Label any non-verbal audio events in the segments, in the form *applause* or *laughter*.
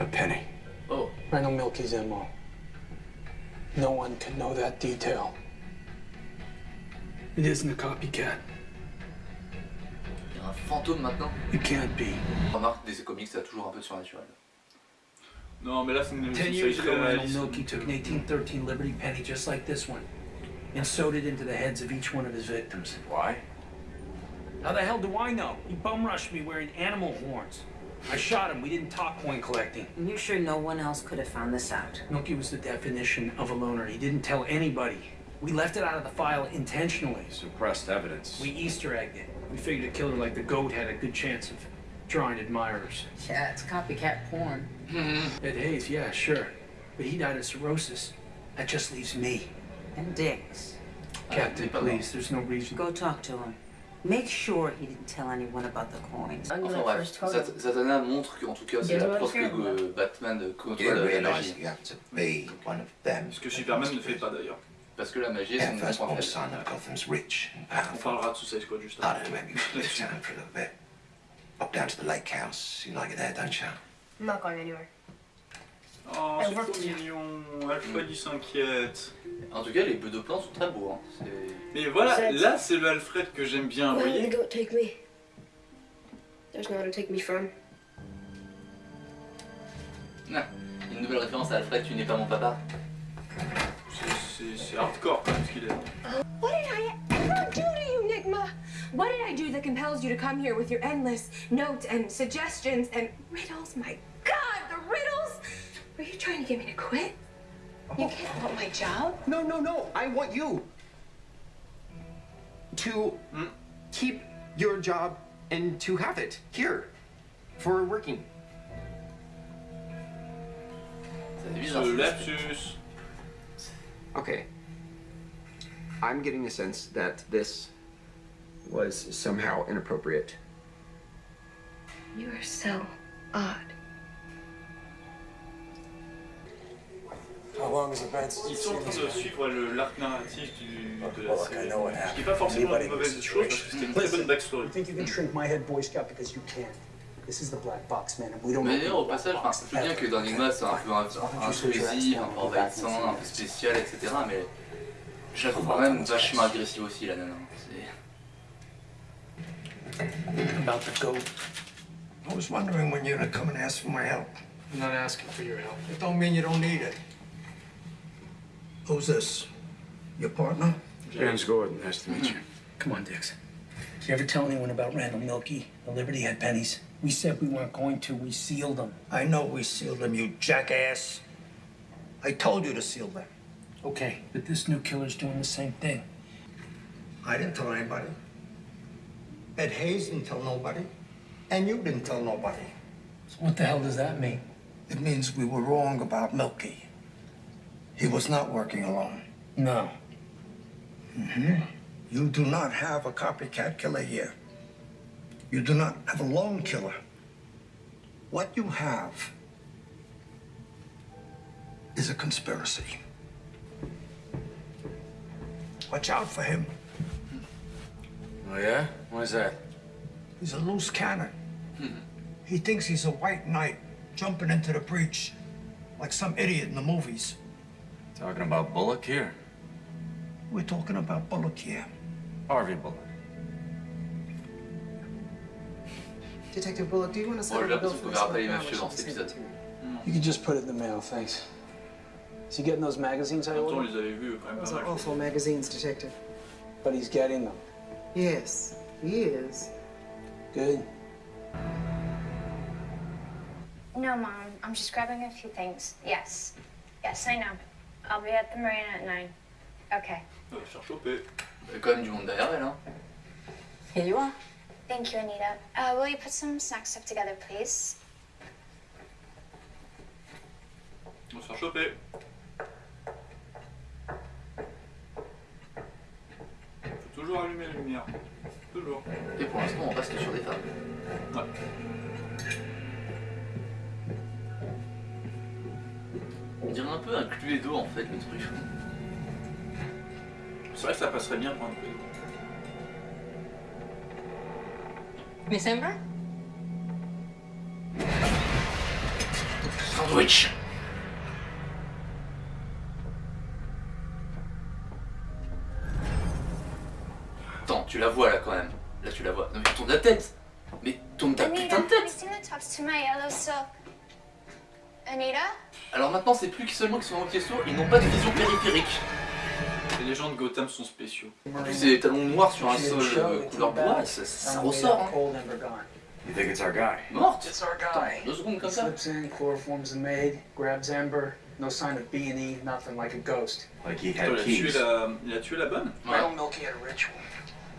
A penny. Oh. Randall Milky's MO. No one can know that detail. It isn't a copycat. Il y a un fantôme maintenant. It can't be. Remarque, des comics, ça a toujours un peu de surnaturel. Non, mais là, c'est une Ten years ago, Randall réaliste. Milky took an 1813 Liberty penny just like this one and sewed it into the heads of each one of his victims. Why? How the hell do I know? He bum rushed me wearing animal horns. I shot him. We didn't talk coin collecting. And you're sure no one else could have found this out? Milky was the definition of a loner. He didn't tell anybody. We left it out of the file intentionally. Suppressed evidence. We Easter egged it. We figured a killer like the goat had a good chance of drawing admirers. Yeah, it's copycat porn. Mm-hmm. Ed Hayes, yeah, sure. But he died of cirrhosis. That just leaves me. And Dix. Captain, pas please, there's no reason. Go talk to him. Make sure he didn't tell anyone about the coins. Enfin bref, Sat- Satana montre qu'en tout cas c'est Il y a la de preuve la que faire, euh, Batman côtoie You la, la realise magie. that you have to be one of them. Ce que Superman ne fait pas d'ailleurs. Parce que la magie est Yeah, son first point born faible. son of Gotham's rich and On powerful. parlera de Suicide Squad juste I après. don't know, maybe you should leave town for a little bit. Pop down to the lake house. You like it there, don't you? I'm not going anywhere. Oh, Elle c'est trop mignon. Alfred, il s'inquiète. En tout cas, les bœufs de plans sont très beaux. Hein. C'est- Mais voilà, C'est- là, c'est le Alfred que j'aime bien, vous voyez take me? There's nowhere to take me from. Ah, Une nouvelle référence à Alfred, tu n'es pas mon papa. C'est- C'est c'est hardcore quand même ce qu'il est. What did I ever do to you, Nigma? What did I do that compels you to come here with your endless notes and suggestions and riddles? My God! Were you trying to get me to quit? You oh. can't want my job. No, no, no. I want you to mm, keep your job and to have it here for working. C'est bizarre. Ce ce- lapsus. Okay. I'm getting a sense that this was somehow inappropriate. You are so odd. How Ils sont en train de suivre l'arc narratif du, de la série. Ce qui n'est pas forcément une mauvaise chose parce que c'était une très bonne backstory. think you can shrink my head Boy Scout because you can? This is the black box, man, and we don't Mais d'ailleurs, au passage, enfin, je veux bien que dans Enigma c'est un peu un- intrusif, un peu envahissant, un peu spécial, etc. Mais je la trouve quand même vachement agressive aussi, la nana. C'est- About the goat. I was wondering when you're gonna come and ask for my help. I'm not asking for your help. It don't mean you don't need it. Who's this? Your partner? James Gordon, nice to meet you. Mm-hmm. Come on, Dix. Did you ever tell anyone about Randall Milky, the Liberty Head pennies? We said we weren't going to. We sealed them. I know we sealed them, you jackass. I told you to seal them. Okay, but this new killer's doing the same thing. I didn't tell anybody. Ed Hayes didn't tell nobody. And you didn't tell nobody. So what the hell does that mean? It means we were wrong about Milky. He was not working alone. No. Mm-hmm. You do not have a copycat killer here. You do not have a lone killer. What you have is a conspiracy. Watch out for him. Oh, yeah? Why's that? He's a loose cannon. He thinks he's a white knight jumping into the breach like some idiot in the movies. Talking about Bullock here? We're talking about Bullock here. Harvey Bullock. Detective Bullock, do you want to Bon, j'ai l'impression qu'on verra pas les mafieux dans cet épisode. You can just put it in the mail, thanks. Is he getting those magazines I En même temps, ordered? les avait vus quand même Those are awful magazines, Detective. But he's getting them. Yes, he is. Good. No, Mom. I'm just grabbing a few things. Yes. Yes, I know. I'll be at the marina at 9. Okay. On va se faire choper. Il y a quand même du monde derrière elle. Hein. Here you are. Thank you, Anita. Uh, will you put some snack stuff together, please? On va se faire choper. Faut toujours allumer la lumière. Toujours. Et pour l'instant, on reste sur des femmes. Ouais. On dirait un peu un Cluedo en fait, le truc. C'est vrai que ça passerait bien pour un peu. Miss Ember? sandwich. Attends, tu la vois là quand même. Là tu la vois. Non mais tourne la tête. Mais tourne ta putain de tête. Anita? Alors maintenant c'est plus que seulement qu'ils sont en question, ils n'ont pas de vision périphérique. Les gens de Gotham sont spéciaux. En plus c'est des talons noirs sur un sol euh, couleur bois, ça, ça ressort. Hein. You think it's our guy? Morte It's our Attends, guy. deux secondes comme ça. slips in, chloroforms the maid, grabs Ember. No sign of B and E, nothing like a ghost. Like he had il a tué keys. la, il a tué la bonne? Ouais. Randall Milky had a ritual.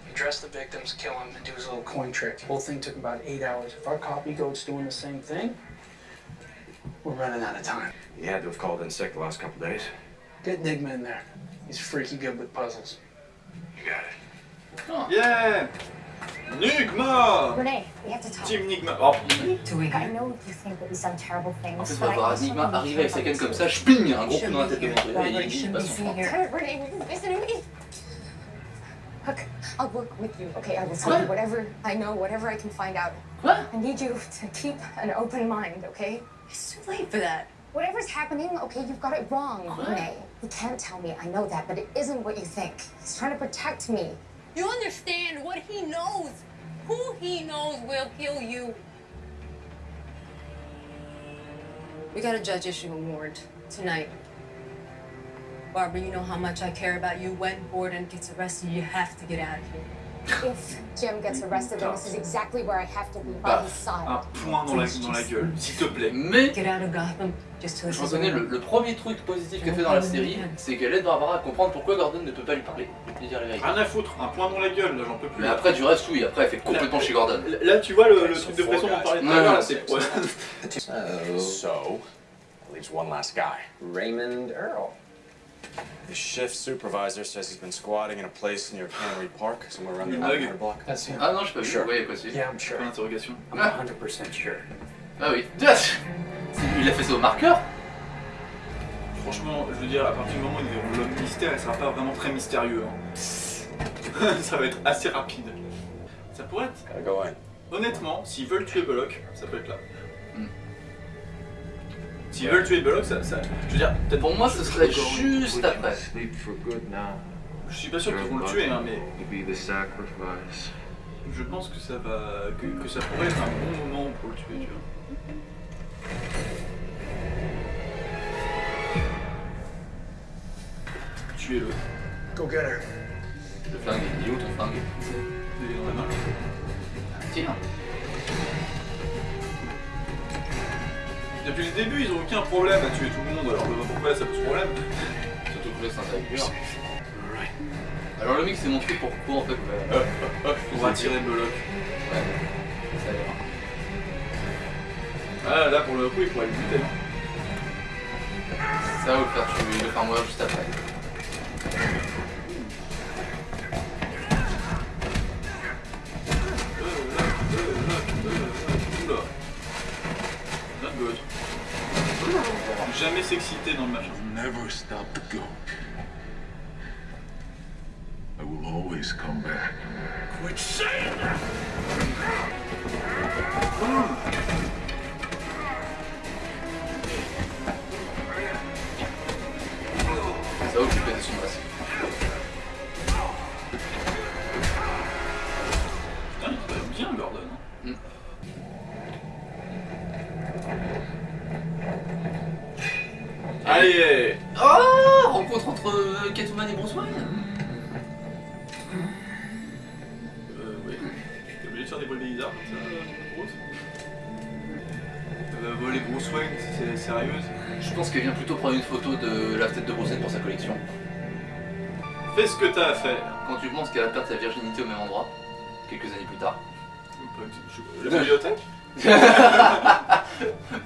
He dressed the victims, kill him, and do his little coin trick. The whole thing took about eight hours. If our copy goat's doing the same thing, we're running out of time. He had to have called in sick the last couple days. Get Nigma in there. He's freaky good with puzzles. You got it. Yeah Nigma Renee, we have to talk. Team Nigma Oh, I know you think that he's done terrible things. En fait, on but va I voir also Enigma think you arriver avec care sa canne about comme us. ça, sping, un gros coup dans la tête de Mandela et il passe son frein. Damn it, Renee, listen to me. I'll work with you. Okay, I will tell you whatever I know, whatever I can find out. I need you to keep an open mind, okay? It's too late for that. Whatever's happening, okay, you've got it wrong? Renee. You can't tell me, I know that, but it isn't what you think. He's trying to protect me. You understand what he knows. Who he knows will kill you. We got a judge issue a warrant tonight. Barbara, you know how much I care about you. When Gordon gets arrested, you have to get out of here. If Jim gets arrested, then this is exactly where I have to be by his un side. point dans la, dans la gueule, s'il te plaît. Mais Get out of Gotham just to je reconnais le, le premier truc positif qu'elle fait dans la série, c'est qu'elle aide Barbara à comprendre pourquoi Gordon ne peut pas lui parler. Dire la vérité. Rien à foutre, un point dans la gueule, là j'en peux plus. Mais après du reste, oui, après elle fait complètement chez Gordon. Là, tu vois le, le truc de pression dont on parlait tout à l'heure, c'est c'est- So, So, that leaves one last guy. Raymond Earl. The shift supervisor says he's been squatting in a place near Cannery Park, somewhere around the Ah, ok. 1100 block. That's him. Ah non, je pas vu. Sure. Quoi, c'est. Yeah, I'm sure. Point d'interrogation. I'm 100% sure. Ah oui. Il a fait ça au marqueur Franchement, je veux dire, à partir du moment où ils verront l'homme mystère, il sera pas vraiment très mystérieux. hein. *laughs* ça va être assez rapide. Ça pourrait être. Honnêtement, s'ils veulent tuer Bullock, ça peut être là. S'ils veulent tuer Bullock, ça, ça- Je veux dire, peut-être Pour moi, ce serait juste après. Je suis pas sûr qu'ils vont le tuer, hein, mais je pense que ça va. Que, que ça pourrait être un bon moment pour le tuer, tu vois. Tuer le. Go get her. Le flingue, il est où ton flingue? Il est dans la main. Tiens. Depuis le début, ils ont aucun problème à tuer tout le monde, alors je vois pourquoi ça pose problème. Surtout que là, c'est un tailleur. Alors le mec s'est montré pourquoi en fait. bah, *laughs* hop, hop, hop, On va tirer Bullock. Ouais, ça ira. Ah, là pour le coup, il pourrait le buter. hein. Ça va le faire tuer, le faire mourir juste après. Jamais s'exciter dans le machin. Never stop to go. I will always come back. Quit saying that! Euh, Catwoman et Bruce Wayne Euh, oui. T'es obligé de faire des vols bizarres comme ça, euh, Bruce Elle va voler Bruce Wayne, c'est sérieuse Je pense qu'elle vient plutôt prendre une photo de la tête de Bruce Wayne pour sa collection. Fais ce que t'as à faire. Quand tu penses qu'elle va perdre sa virginité au même endroit, quelques années plus tard. La bibliothèque *laughs*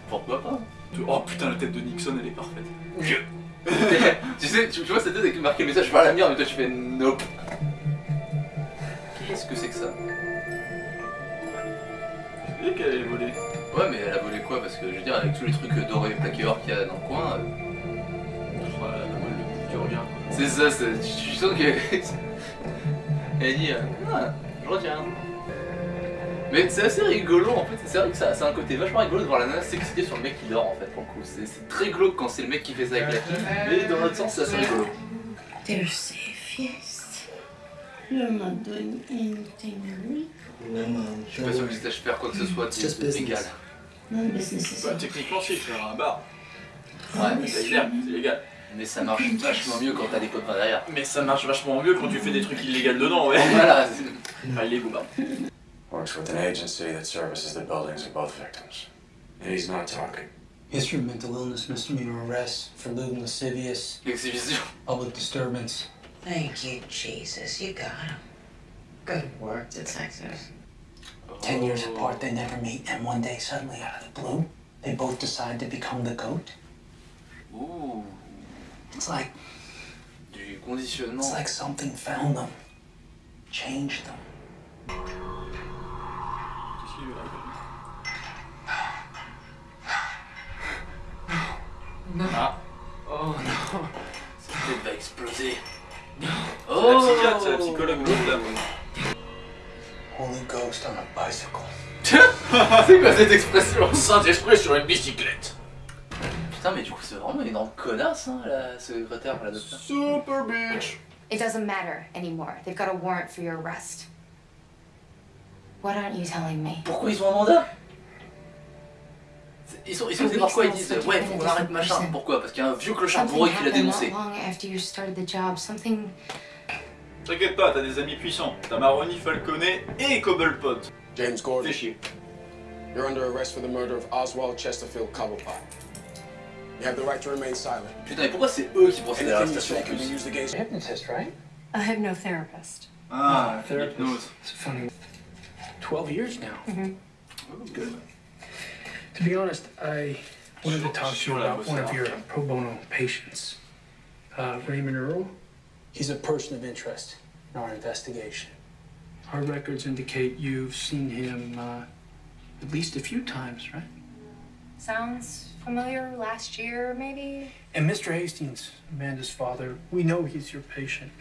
Pourquoi pas Oh putain, la tête de Nixon, elle est parfaite. *laughs* tu sais, tu, tu vois cette tête avec marqué message par la mienne, mais toi tu fais nope. Qu'est-ce que c'est que ça? Tu sais qu'elle allait voler. Ouais, mais elle a volé quoi? Parce que je veux dire, avec tous les trucs dorés et plaqués or qu'il y a dans le coin, euh, c'est ça, tu sens que. elle dit, euh, ah, je retiens. Mais c'est assez rigolo en fait, c'est vrai que ça, a un côté vachement rigolo de voir la nana s'exciter sur le mec qui dort en fait pour le coup. C'est c'est très glauque quand c'est le mec qui fait ça avec la fille, mais dans l'autre sens c'est assez rigolo. Je suis pas sûr que je sache faire quoi que ce soit de business. légal. Bah, techniquement, si, faire un bar. Ouais, C'est légal, c'est légal. Mais ça marche vachement mieux quand t'as des copains derrière. Mais ça marche vachement mieux quand tu fais des trucs illégaux dedans, ouais. Voilà. Enfin, illégaux, bah. Works with an agency that services the buildings of both victims. And he's not talking. History of mental illness, misdemeanor arrest for lewd and lascivious, Exhibition. public disturbance. Thank you, Jesus. You got him. Good work, detective. Ten years apart, they never meet, and one day, suddenly, out of the blue, they both decide to become the goat. Ouh, It's like du conditionnement. it's like something found them, changed them. Ah. Oh non, cette tête va exploser. C'est la Oh psychiatre, c'est la psychologue l'autre là. Holy Ghost on a bicycle. *laughs* C'est quoi cette expression? Saint-Esprit sur une bicyclette. Putain, mais du coup, c'est vraiment une énorme connasse, hein, la secrétaire, la docteur. Super bitch. It doesn't matter anymore. They've got a warrant for your arrest. What aren't you telling me? Pourquoi ils ont un mandat? Ils sont, ils sont voir quoi Ils disent Ouais, faut qu'on arrête machin. Pourquoi? Parce qu'il y a un vieux clochard bourré qui l'a dénoncé. not long after you started the job. Something T'inquiète pas, t'as des amis puissants. T'as Maroni, Falconet et Cobblepot. James Gordon, Fais chier. you're under arrest for the murder of Oswald Chesterfield Cobblepot. You have the right to remain silent. Putain, mais pourquoi c'est eux qui procèdent à l'arrestation en can be plus Hypnotist, right? a hypnotherapist. Ah, therapist. hypnose. It's funny. Twelve years now. Good. To be honest, I wanted to talk to you about one of your pro bono patients, uh, Raymond Earl. He's a person of interest in our investigation. Our records indicate you've seen him uh, at least a few times, right? Sounds familiar. Last year, maybe. And Mr. Hastings, Amanda's father, we know he's your patient.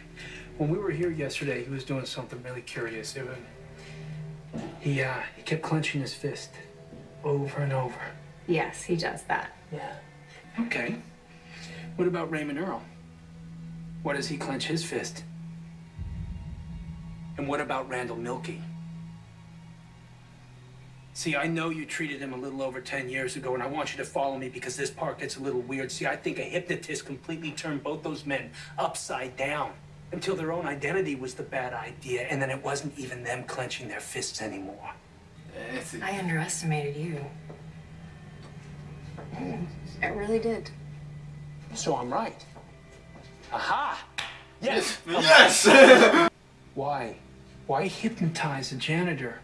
When we were here yesterday, he was doing something really curious. Was, he, uh, he kept clenching his fist over and over. Yes, he does that. Yeah. Okay. What about Raymond Earl? What does he clench his fist? And what about Randall Milky? See, I know you treated him a little over 10 years ago, and I want you to follow me because this part gets a little weird. See, I think a hypnotist completely turned both those men upside down until their own identity was the bad idea, and then it wasn't even them clenching their fists anymore. I underestimated you. I really did. So I'm right. Aha! Yes! Yes *laughs* Why? Why hypnotize a janitor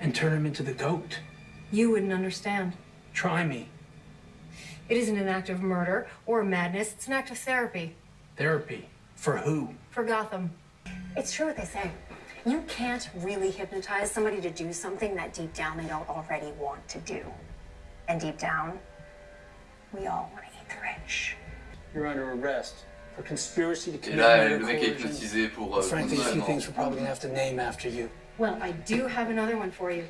and turn him into the goat? You wouldn't understand. Try me. It isn't an act of murder or madness. It's an act of therapy Therapy. For who? for Gotham. It's true what they say. You can't really hypnotize somebody to do something that deep down they don't already want to do. And deep down, we all want to eat the rich. You're under arrest for conspiracy to commit là, murder le mec est coercion. hypnotisé pour. euh, Frankly, a few things we're probably gonna have to name after you. Well, I do have another one for you.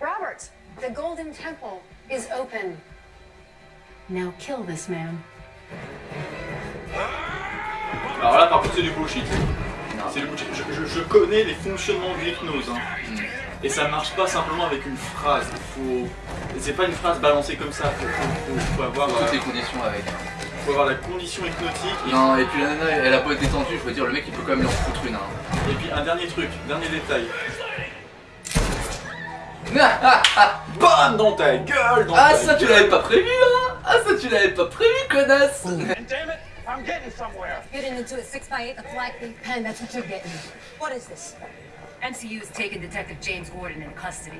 Robert, the Golden Temple is open. Now kill this man. Alors là, par contre, c'est du bullshit. C'est bullshit. Je, je- je connais les fonctionnements de l'hypnose. hein. Et ça marche pas simplement avec une phrase. Il faut. C'est pas une phrase balancée comme ça. Faut, faut- faut- faut avoir, Toutes euh, les conditions avec. faut avoir la condition hypnotique. Et, Non, et puis la nana, elle a pas été détendue, je veux dire, le mec il peut quand même lui en foutre une. Hein. et puis un dernier truc, dernier détail. *laughs* Bam dans ta gueule dans Ah, ta ça tu l'avais pas prévu, hein Ah, ça tu l'avais pas prévu, connasse I'm getting somewhere. Getting into a 6x8 with black ink pen, that's what you're getting. What is this? NCU has taken Detective James Gordon in custody.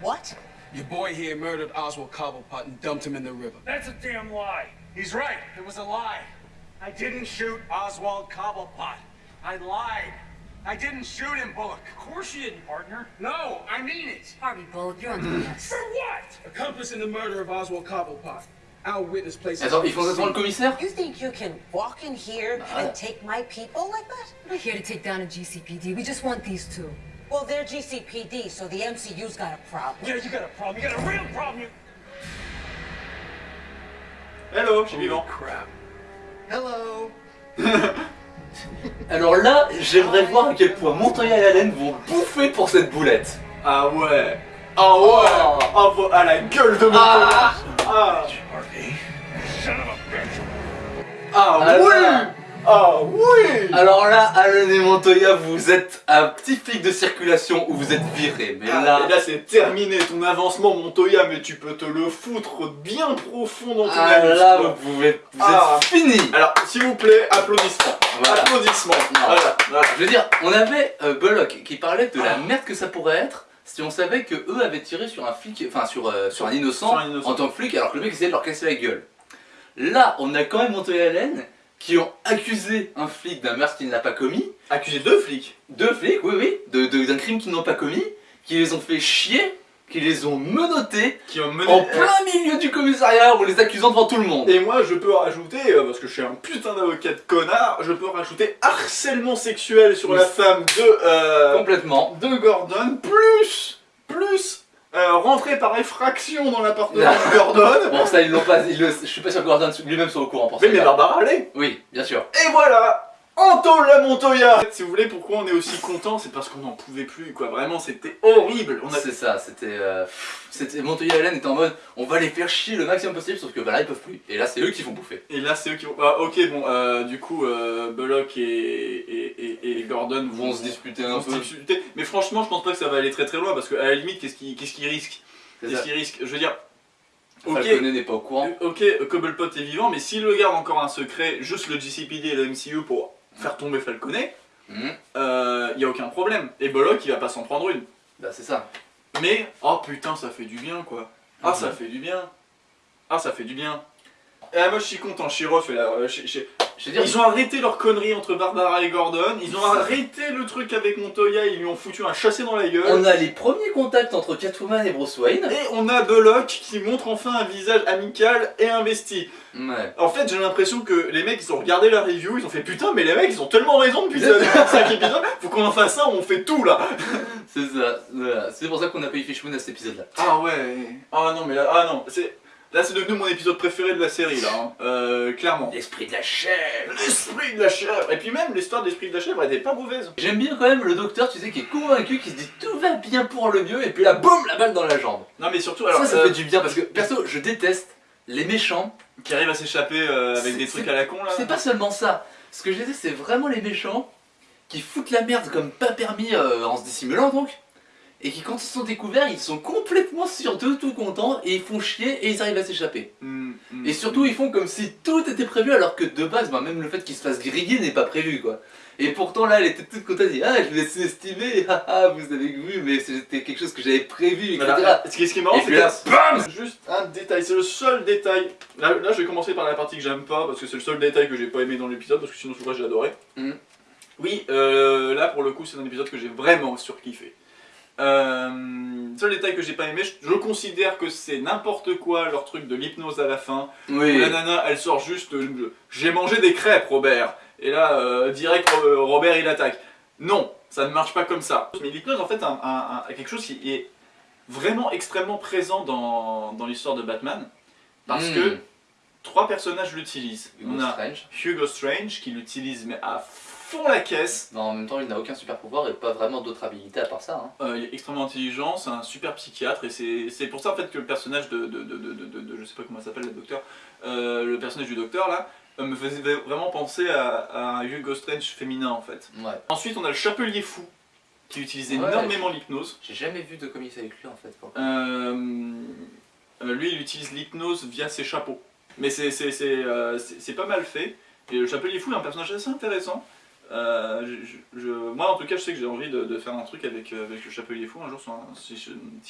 What? Your boy here murdered Oswald Cobblepot and dumped him in the river. That's a damn lie. He's right. It was a lie. I didn't shoot Oswald Cobblepot. I lied. I didn't shoot him, Bullock. Of course you didn't, partner. No, I mean it. Harvey Bullock, you're under arrest. For what? Accomplice in the murder of Oswald Cobblepot. Our witness places. Attends, ils font ça devant le commissaire You think you can walk in here Ah. and take my people like that? We're not here to take down a GCPD. We just want these two. Well, they're GCPD, so the MCU's got a problem. Yeah, you got a problem. You got a real problem. You... Hello, je suis vivant. crap. Hello. *laughs* Alors là, j'aimerais voir à quel point Montoya et Allen vont bouffer pour cette boulette. Ah ouais. Ah ouais. Ah, vo- ah, la gueule de mon Ah. Ah. Ah Ah oui. là. Ah oui. Alors là, Allen et Montoya, vous êtes un petit flic de circulation où vous êtes virés. Mais Ah, là, là c'est terminé ton avancement Montoya mais tu peux te le foutre bien profond dans ton ah, anus, là, quoi. vous pouvez, vous Ah. êtes fini. Alors s'il vous plaît applaudissements Voilà. Applaudissements. Voilà, voilà. Je veux dire, on avait euh, Bullock qui parlait de la merde que ça pourrait être si on savait que eux avaient tiré sur un flic, enfin sur, euh, sur un innocent Sur un innocent. en tant que flic alors que le mec essayait de leur casser la gueule. Là, on a quand même et Allen qui ont accusé un flic d'un meurtre qu'il n'a pas commis. Accusé deux flics Deux flics, oui, oui, de- de- d'un crime qu'ils n'ont pas commis, qui les ont fait chier, qui les ont menottés qui ont mené en plein milieu du commissariat en les accusant devant tout le monde. Et moi, je peux rajouter, euh, parce que je suis un putain d'avocat de connard, je peux rajouter harcèlement sexuel sur Oui. la femme de, euh, Complètement. de Gordon, plus, plus, euh, rentrer par effraction dans l'appartement de Gordon. *laughs* Bon, ça, ils l'ont pas. ils le- je suis pas sûr que Gordon lui-même soit au courant pour ça. Mais, mais Barbara allait. Oui, bien sûr. Et voilà Anto la Montoya Si vous voulez pourquoi on est aussi content, c'est parce qu'on n'en pouvait plus, quoi. Vraiment, c'était horrible. On a... C'est ça, c'était. Euh, c'était Montoya et Allen étaient en mode on va les faire chier le maximum possible, sauf que bah là ils peuvent plus. Et là c'est eux qui vont bouffer. Et là, c'est eux qui vont... Ah, ok, bon, euh, du coup, euh, Bullock et Gordon Vont se disputer un peu. disputer. Mais franchement, je pense pas que ça va aller très très loin, parce qu'à la limite, qu'est-ce qu'ils qu'est-ce qu'ils risquent Qu'est-ce qu'ils risquent Je veux dire... Ok, Falconet n'est pas au courant. ok, Cobblepot est vivant, mais s'il le garde encore un secret, juste le GCPD et le MCU pour faire tomber Falconet, il y a aucun problème. Et Bullock, il va pas s'en prendre une. Bah c'est ça. Mais, oh putain, ça fait du bien, quoi. Ah, ça fait du bien. Ah, ça fait du bien. Et ah, moi, je suis content, Shiro fait la... je- je- Je veux dire, Ils ont arrêté leur connerie entre Barbara et Gordon, ils ont arrêté le truc avec Montoya, ils lui ont foutu un chassé dans la gueule. on a les premiers contacts entre Catwoman et Bruce Wayne. Et on a Bullock qui montre enfin un visage amical et investi. Ouais. En fait, j'ai l'impression que les mecs, ils ont regardé la review, ils ont fait putain, mais les mecs, ils ont tellement raison depuis 5 épisodes, faut qu'on en fasse ça, on fait tout là. C'est ça. voilà. C'est pour ça qu'on a payé Fishmoon à cet épisode là. Ah ouais, ah non, mais là, ah non, c'est. Là, c'est devenu mon épisode préféré de la série, là, hein. euh, clairement. L'esprit de la chèvre. L'esprit de la chèvre Et puis même, l'histoire de l'esprit de la chèvre, elle était pas mauvaise. J'aime bien quand même le docteur, tu sais, qui est convaincu, qui se dit tout va bien pour le mieux, et puis là, boum, la balle dans la jambe. Non, mais surtout, alors. ça, ça euh, fait du bien parce que perso, je déteste les méchants. Qui arrive à s'échapper euh, avec des trucs à la con, là. C'est pas seulement ça. Ce que je disais, c'est vraiment les méchants qui foutent la merde comme pas permis euh, en se dissimulant donc. Et qui, quand ils sont découverts, ils sont complètement sûrs d'eux, tout contents, et ils font chier et ils arrivent à s'échapper. Mm, mm. Et surtout, ils font comme si tout était prévu, alors que de base, bah, même le fait qu'ils se fassent griller n'est pas prévu, quoi. Et pourtant, là, elle était toute contente, elle dit Ah, je vous ai sous-estimé, haha, *laughs* vous avez vu, mais c'était quelque chose que j'avais prévu, etc. Voilà. Ce qui ce qui est marrant, c'est puis là, que bam Juste un détail, c'est le seul détail. Là, là, je vais commencer par la partie que j'aime pas, parce que c'est le seul détail que j'ai pas aimé dans l'épisode, parce que sinon, tout le reste, j'ai adoré. Oui, euh, là, pour le coup, c'est un épisode que j'ai vraiment surkiffé. Euh, seul détail que j'ai pas aimé, je, je considère que c'est n'importe quoi leur truc de l'hypnose à la fin. Oui. Où La nana, elle sort juste euh, J'ai mangé des crêpes, Robert. Et là, euh, direct, Robert, il attaque. Non, ça ne marche pas comme ça. Mais l'hypnose, en fait, a, a- a quelque chose qui est vraiment extrêmement présent dans, dans l'histoire de Batman. Parce Mm. que trois personnages l'utilisent. On a Strange. Hugo Strange qui l'utilise mais à fond la caisse. Mais en même temps, il n'a aucun super pouvoir et pas vraiment d'autres habilités à part ça. hein. Euh, il est extrêmement intelligent, c'est un super psychiatre et c'est c'est pour ça en fait que le personnage de, de, de, de, de- de- je sais pas comment ça s'appelle le docteur, euh, le personnage du docteur là, euh, me faisait vraiment penser à, à un Hugo Strange féminin en fait. Ouais. Ensuite on a le Chapelier Fou qui utilise Ouais, énormément l'hypnose. J'ai jamais vu de comics avec lui en fait. pour lui il utilise l'hypnose via ses chapeaux. Mais c'est c'est- c'est, euh, c'est- c'est pas mal fait. Et le Chapelier Fou est un personnage assez intéressant. Euh, je- je- je- moi en tout cas je sais que j'ai envie de, de faire un truc avec, euh, avec le Chapelier Fou un jour sur un- si,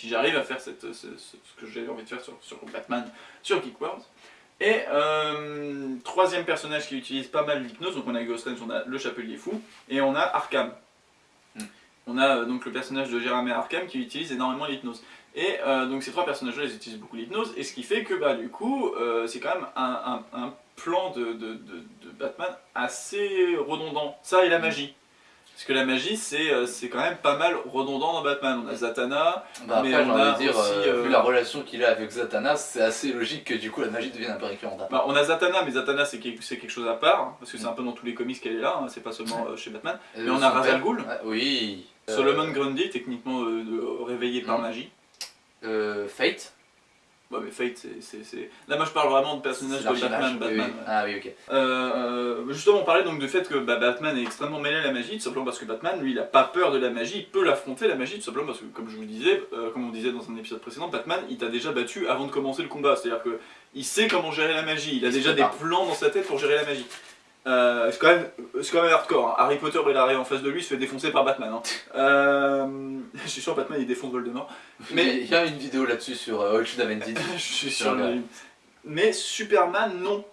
j'arrive à faire cette, ce, ce- ce que j'avais envie de faire sur, sur Batman sur Geek World. Et euh, troisième personnage qui utilise pas mal l'hypnose, donc on a Ghost Range, on a le Chapelier Fou, et on a Arkham. Hmm. On a donc le personnage de Jeremy Arkham qui utilise énormément l'hypnose. Et donc ces trois personnages-là, ils utilisent beaucoup l'hypnose, et ce qui fait que bah du coup, c'est quand même un, un- un plan de, de- de- de Batman assez redondant. Ça et la magie. Parce que la magie, c'est euh, c'est quand même pas mal redondant dans Batman. On a Zatanna, Bah après, mais on a dire, aussi. euh, euh, vu la relation qu'il a avec Zatanna, c'est assez logique que du coup la magie devienne un peu récurrente. bah, on a Zatanna, mais Zatanna c'est quelque, quelque chose à part, hein, parce que c'est un peu dans tous les comics qu'elle est là, hein, c'est pas seulement euh, chez Batman. Mais on a son Ra's al père- Ghul, Ah, oui. Euh, Solomon Grundy, techniquement réveillé par Mhm. magie. Fate. Ouais, mais Fate, c'est- Là, moi je parle vraiment de personnages de Batman. oui. Ah oui, ok. Euh, euh, justement, on parlait donc du fait que bah, Batman est extrêmement mêlé à la magie, tout simplement parce que Batman, lui, il a pas peur de la magie, il peut l'affronter la magie, tout simplement parce que, comme je vous le disais, euh, comme on disait dans un épisode précédent, Batman, il t'a déjà battu avant de commencer le combat, c'est-à-dire que il sait comment gérer la magie, il a Il déjà des plans dans sa tête pour gérer la magie. Euh, c'est quand même, c'est quand même hardcore. hein. Harry Potter, il arrive en face de lui, il se fait défoncer par Batman. hein. Euh, *laughs* je suis sûr Batman, il défonce Voldemort. Mais il y a une vidéo là-dessus sur euh, *laughs* je suis sûr. mais- Mais Superman, non.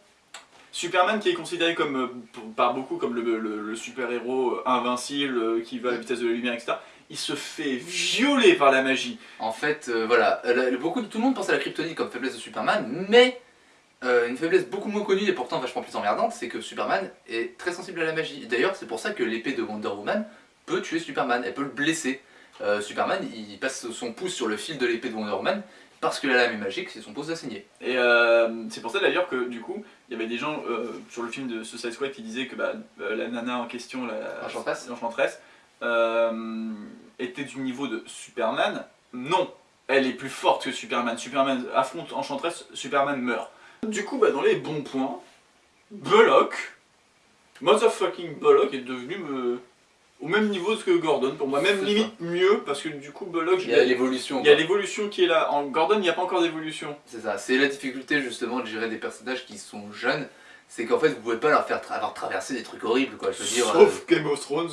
Superman qui est considéré comme, euh, par beaucoup comme le, le- le super-héros invincible qui va à la vitesse de la lumière, etc. Il se fait violer par la magie. En fait, voilà, beaucoup de tout le monde pense à la kryptonite comme faiblesse de Superman, mais euh, une faiblesse beaucoup moins connue et pourtant vachement plus emmerdante, c'est que Superman est très sensible à la magie. D'ailleurs, c'est pour ça que l'épée de Wonder Woman peut tuer Superman, elle peut le blesser. Euh, Superman, il passe son pouce sur le fil de l'épée de Wonder Woman parce que la lame est magique, c'est son pouce à saigner. Et euh, c'est pour ça d'ailleurs que du coup, il y avait des gens sur le film de Suicide Squad qui disaient que bah, la nana en question, la était du niveau de Superman. Non, elle est plus forte que Superman. Superman affronte Enchantress, Superman meurt. Du coup, bah, dans les bons points, Bullock, motherfucking Bullock est devenu me- au même niveau que Gordon pour moi, même limite mieux parce que du coup Bullock, Il y a l'évolution. il y a l'évolution qui est là. En Gordon, il n'y a pas encore d'évolution. C'est ça, c'est la difficulté justement de gérer des personnages qui sont jeunes, c'est qu'en fait vous pouvez pas leur faire tra- avoir traversé des trucs horribles quoi, je veux dire. euh, Sauf Game of Thrones,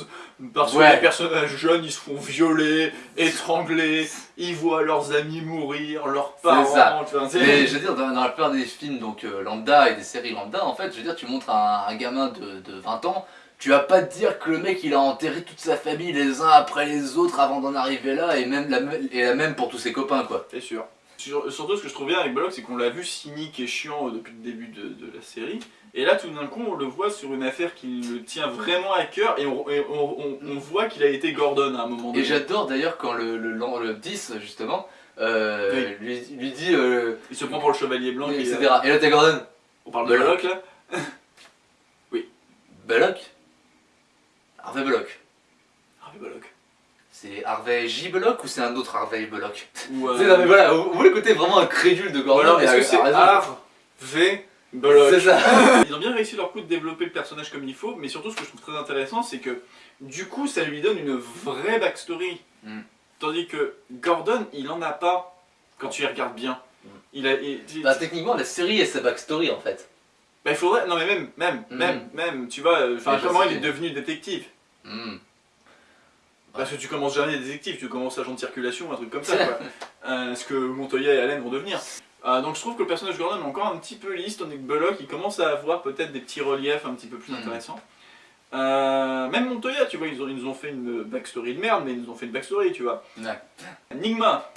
parce Ouais. que les personnages jeunes ils se font violer, étrangler, ils voient leurs amis mourir, leurs parents. Ça. tu vois, c'est- Mais je veux dire, dans, dans la plupart des films donc euh, lambda et des séries lambda, en fait, je veux dire, tu montres un, un gamin de, de 20 ans, tu vas pas te dire que le mec il a enterré toute sa famille les uns après les autres avant d'en arriver là, et même la, et la même pour tous ses copains quoi. C'est sûr. Sur- surtout ce que je trouve bien avec Bullock, c'est qu'on l'a vu cynique et chiant euh, depuis le début de, de la série. Et là, tout d'un coup, on le voit sur une affaire qui le tient vraiment à cœur et on, et on- on- on voit qu'il a été Gordon à un moment donné. Et j'adore d'ailleurs quand le, le, le- le 10 justement euh, lui, lui dit. euh, Il se prend pour le chevalier blanc. etc. Et là t'es Gordon. On parle de. Bullock là *laughs* Bullock Harvey Bullock. Harvey Bullock. C'est Harvey J. Bullock ou c'est un autre Harvey *laughs* euh, C'est- mais voilà, vous, vous le côté vraiment incrédule de Gordon mais est-ce que c'est. Harvey C'est ça. *laughs* Ils ont bien réussi leur coup de développer le personnage comme il faut, mais surtout ce que je trouve très intéressant, c'est que du coup ça lui donne une vraie backstory. Mm. Tandis que Gordon, il en a pas quand tu y regardes bien. Il a, il- il- Bah techniquement la série est sa backstory en fait. bah, il faudrait. Non, mais même, même, Mm. même, même, tu vois, euh, enfin, comment il est devenu détective. Parce que tu commences jamais détective, tu commences agent de circulation, un truc comme ça, *laughs* quoi. Euh, ce que Montoya et Allen vont devenir. Euh, donc je trouve que le personnage de Gordon est encore un petit peu lisse, tandis que Bullock il commence à avoir peut-être des petits reliefs un petit peu plus Mhm. intéressants. Euh, même Montoya, tu vois, ils, ont, ils nous ont fait une backstory de merde, mais ils nous ont fait une backstory, tu vois. Ouais. Enigma.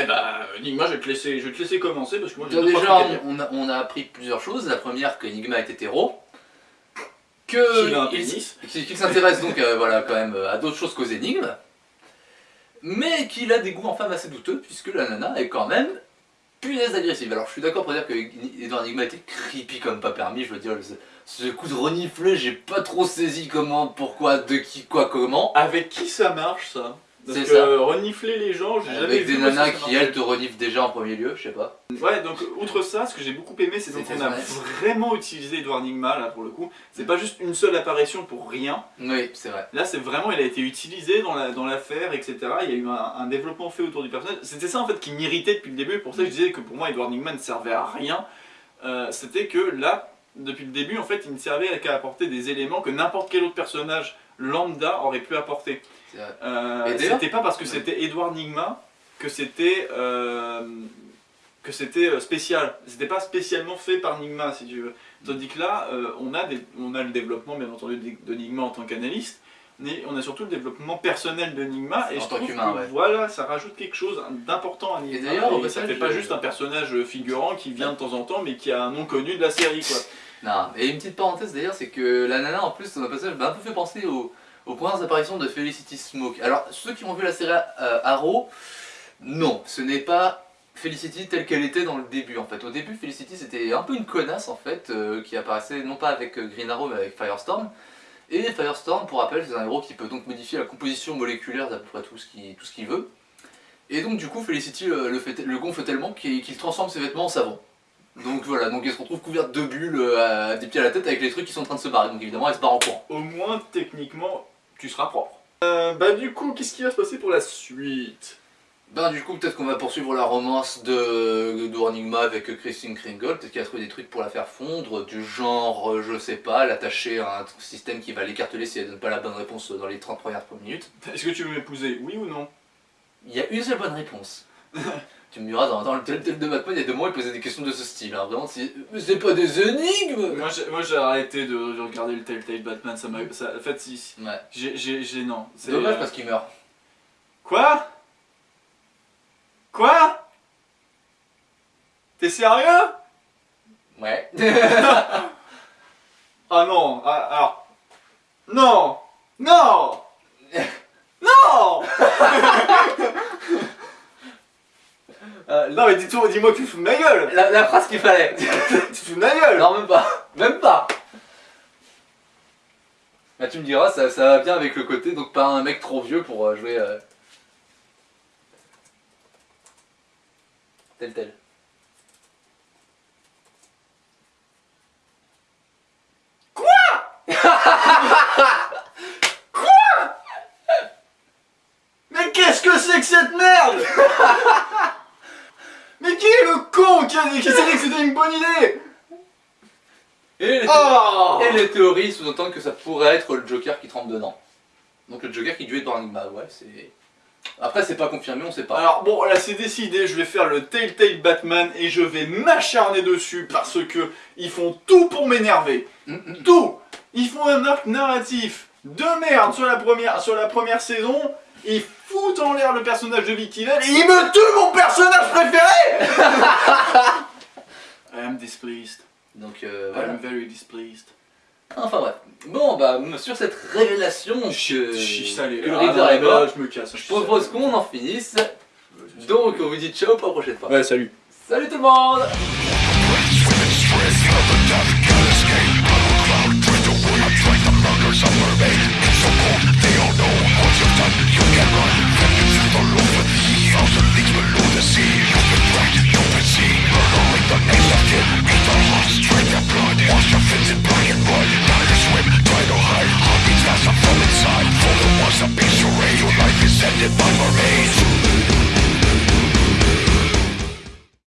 Eh bah, Enigma, je vais te laisser, je vais te laisser commencer parce que moi j'ai Déjà, on a, on a appris plusieurs choses. La première, que Enigma est hétéro. Que Qu'il s'intéresse donc euh, voilà, quand même euh, à d'autres choses qu'aux énigmes. Mais qu'il a des goûts en femme assez douteux, puisque la nana est quand même punaise agressive. Alors je suis d'accord pour dire que Edouard Enigma était creepy comme pas permis. Je veux dire, ce coup de renifler, j'ai pas trop saisi comment, pourquoi, de qui, quoi, comment. Avec qui ça marche ça? Parce C'est que ça. renifler les gens, j'ai jamais Avec des nanas qui, elles, te reniflent déjà en premier lieu, je sais pas. Ouais, donc outre ça, ce que j'ai beaucoup aimé, c'est qu'on a vrai. vraiment utilisé Edward Nigma là pour le coup. C'est pas juste une seule apparition pour rien. Oui, c'est vrai. Là, c'est vraiment, il a été utilisé dans la dans l'affaire, etc. Il y a eu un, un développement fait autour du personnage. C'était ça en fait qui m'irritait depuis le début. Pour ça, que je disais que pour moi, Edward Nigma ne servait à rien. Euh, C'était que là, depuis le début, en fait, il ne servait qu'à apporter des éléments que n'importe quel autre personnage lambda aurait pu apporter. Euh, d'ailleurs- c'était pas parce que c'était Edward Nigma que c'était euh, que c'était euh, spécial. C'était pas spécialement fait par Nigma, si tu veux. Tandis que là, euh, on, a des, on a le développement, bien entendu, de Nigma en tant qu'analyste, mais on a surtout le développement personnel de Nigma, et En je tant trouve qu'humain, que ouais. voilà, ça rajoute quelque chose d'important à Nigma. d'ailleurs, et ça passage, fait pas je- juste un personnage figurant qui vient de temps en temps, mais qui a un nom connu de la série, quoi. Non, et une petite parenthèse d'ailleurs, c'est que la nana en plus, son passage m'a un peu fait penser au, aux premières apparitions de Felicity Smoke. Alors, ceux qui ont vu la série euh, Arrow, non, ce n'est pas Felicity telle qu'elle était dans le début en fait. Au début, Felicity c'était un peu une connasse en fait, euh, qui apparaissait non pas avec euh, Green Arrow mais avec Firestorm. Et Firestorm, pour rappel, c'est un héros qui peut donc modifier la composition moléculaire d'à peu près tout ce qu'il veut. Et donc du coup, Felicity le, fait, le gonfle tellement qu'il transforme ses vêtements en savon. Donc voilà, donc elle se retrouve couverte de bulles des pieds à la tête avec les trucs qui sont en train de se barrer. Donc évidemment, elle se barre en courant. Au moins, techniquement, tu seras propre. Euh, bah du coup, qu'est-ce qui va se passer pour la suite? Ben du coup peut-être qu'on va poursuivre la romance de, de Enigma avec Christine Kringle, peut-être qu'elle a trouvé des trucs pour la faire fondre, du genre, euh, je sais pas, l'attacher à un système qui va l'écarteler si elle donne pas la bonne réponse dans les 30 premières minutes. Est-ce que tu veux m'épouser Oui ou non? Il y a une seule bonne réponse. *laughs* tu me diras, dans, dans le tel de Batman, il y a deux mois, il posait des questions de ce style, hein. vraiment, c'est mais c'est pas des énigmes Moi j'ai- arrêté de, de regarder le Telltale Batman, ça m'a... ça- En fait, si... Ouais. J'ai... non. C'est dommage euh, parce qu'il meurt. Quoi? Quoi? T'es sérieux? Ouais. *laughs* Ah non, ah, alors... Non Non *laughs* Non *laughs* Non mais dis-moi que tu te fous de ma gueule. La, la phrase qu'il fallait. *laughs* Tu te fous de ma gueule. Non, même pas. Même pas. Bah tu me diras, ça, ça va bien avec le côté, donc pas un mec trop vieux pour euh, jouer... euh, Tel tel. *laughs* Mais qu'est-ce que c'est que cette merde? *laughs* Mais qui est le con qui, a, qui s'est dit que c'était une bonne idée Et les, Oh et les théories sous-entendent que ça pourrait être le Joker qui trempe dedans. Donc le Joker qui duet dans Enigma, ouais, c'est... Après c'est pas confirmé, on sait pas. Alors bon, là c'est décidé, je vais faire le Telltale Batman et je vais m'acharner dessus parce que ils font tout pour m'énerver. Tout Ils font un arc narratif de merde sur la première, sur la première saison, ils foutent en l'air le personnage de Vicky Vale et ils me tuent mon personnage préféré *laughs* I am displeased. Donc euh, I voilà. am very displeased. Enfin bref. Bon bah sur cette révélation que, Chiche que le Ah, là, je me casse. je propose qu'on en finisse. Donc on vous dit ciao pour la prochaine fois. Ouais, salut. Salut tout le monde piece of your Life is ended by my rage.